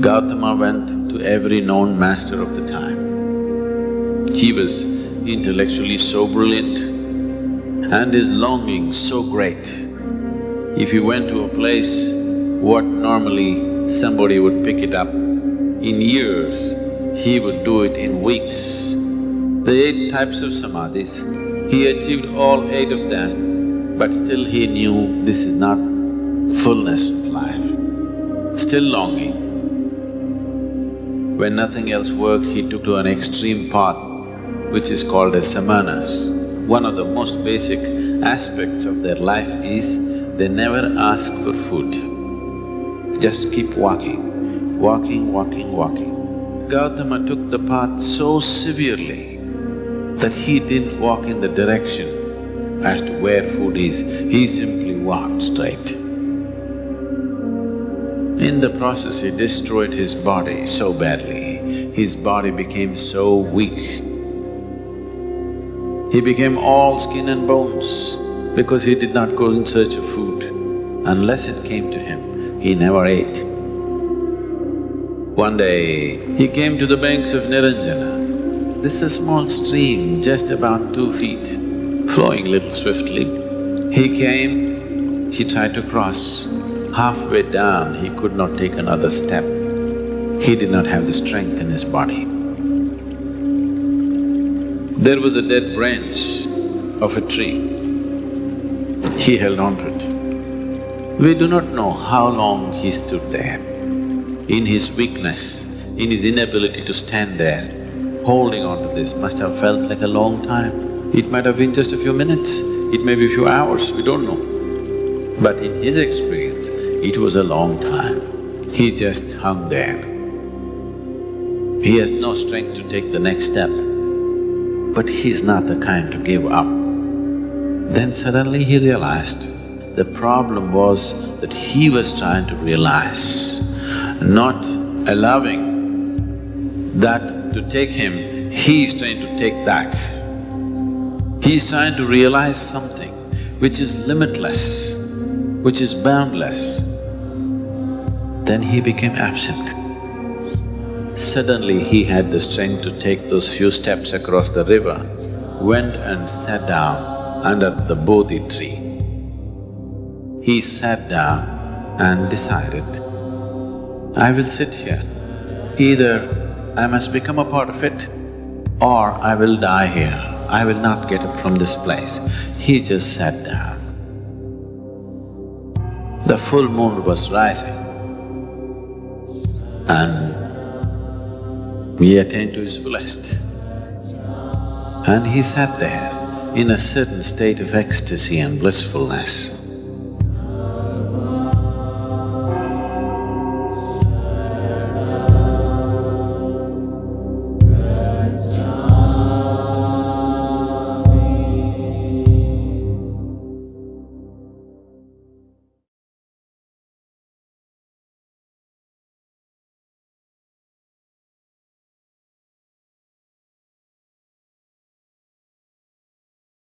Gautama went to every known master of the time. He was intellectually so brilliant and his longing so great. If he went to a place, what normally somebody would pick it up in years, he would do it in weeks. The eight types of samadhis, he achieved all eight of them, but still he knew this is not fullness of life, still longing. When nothing else worked, he took to an extreme path which is called as samanas. One of the most basic aspects of their life is they never ask for food. Just keep walking, walking, walking, walking. Gautama took the path so severely that he didn't walk in the direction as to where food is, he simply walked straight. In the process, he destroyed his body so badly, his body became so weak. He became all skin and bones because he did not go in search of food. Unless it came to him, he never ate. One day, he came to the banks of Niranjana. This is a small stream, just about two feet, flowing little swiftly. He came, he tried to cross. Halfway down, he could not take another step. He did not have the strength in his body. There was a dead branch of a tree. He held on to it. We do not know how long he stood there. In his weakness, in his inability to stand there, holding on to this must have felt like a long time. It might have been just a few minutes, it may be a few hours, we don't know. But in his experience, it was a long time. He just hung there. He has no strength to take the next step, but he's not the kind to give up. Then suddenly he realized the problem was that he was trying to realize, not allowing that to take him, he is trying to take that. He is trying to realize something which is limitless, which is boundless. Then he became absent. Suddenly he had the strength to take those few steps across the river, went and sat down under the Bodhi tree. He sat down and decided, I will sit here. Either I must become a part of it or I will die here. I will not get up from this place. He just sat down. The full moon was rising and he attained to his fullest. And he sat there in a certain state of ecstasy and blissfulness.